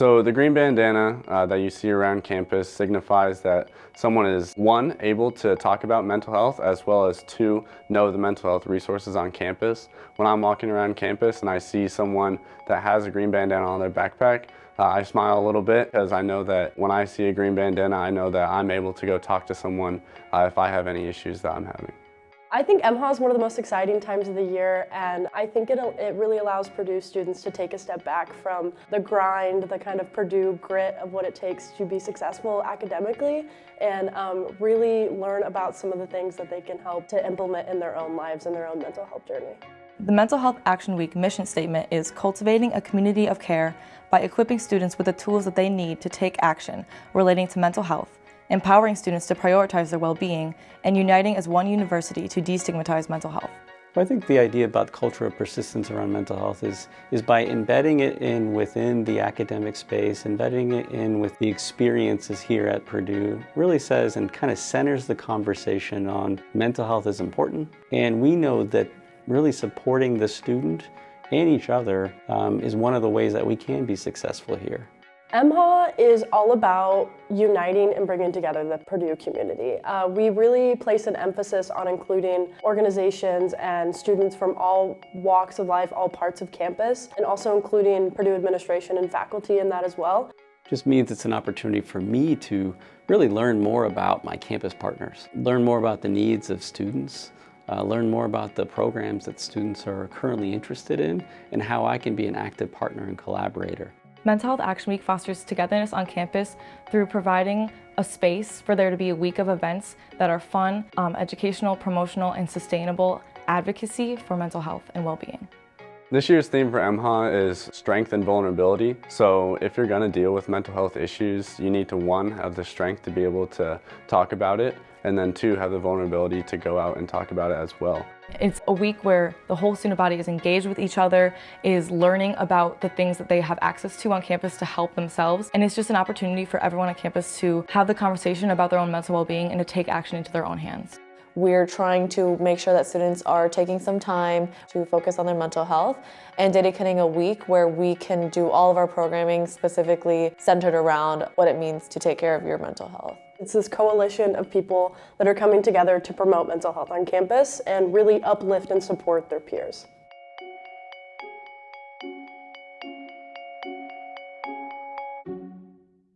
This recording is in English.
So the green bandana uh, that you see around campus signifies that someone is one, able to talk about mental health as well as two, know the mental health resources on campus. When I'm walking around campus and I see someone that has a green bandana on their backpack, uh, I smile a little bit because I know that when I see a green bandana, I know that I'm able to go talk to someone uh, if I have any issues that I'm having. I think MHA is one of the most exciting times of the year and I think it, it really allows Purdue students to take a step back from the grind, the kind of Purdue grit of what it takes to be successful academically and um, really learn about some of the things that they can help to implement in their own lives and their own mental health journey. The Mental Health Action Week mission statement is cultivating a community of care by equipping students with the tools that they need to take action relating to mental health empowering students to prioritize their well-being, and uniting as one university to destigmatize mental health. I think the idea about culture of persistence around mental health is, is by embedding it in within the academic space, embedding it in with the experiences here at Purdue, really says and kind of centers the conversation on mental health is important. And we know that really supporting the student and each other um, is one of the ways that we can be successful here. MHA is all about uniting and bringing together the Purdue community. Uh, we really place an emphasis on including organizations and students from all walks of life, all parts of campus, and also including Purdue administration and faculty in that as well. Just means it's an opportunity for me to really learn more about my campus partners, learn more about the needs of students, uh, learn more about the programs that students are currently interested in, and how I can be an active partner and collaborator. Mental Health Action Week fosters togetherness on campus through providing a space for there to be a week of events that are fun, um, educational, promotional, and sustainable advocacy for mental health and well-being. This year's theme for MHA is strength and vulnerability. So if you're going to deal with mental health issues, you need to one, have the strength to be able to talk about it, and then two, have the vulnerability to go out and talk about it as well. It's a week where the whole student body is engaged with each other, is learning about the things that they have access to on campus to help themselves, and it's just an opportunity for everyone on campus to have the conversation about their own mental well-being and to take action into their own hands. We're trying to make sure that students are taking some time to focus on their mental health and dedicating a week where we can do all of our programming specifically centered around what it means to take care of your mental health. It's this coalition of people that are coming together to promote mental health on campus and really uplift and support their peers.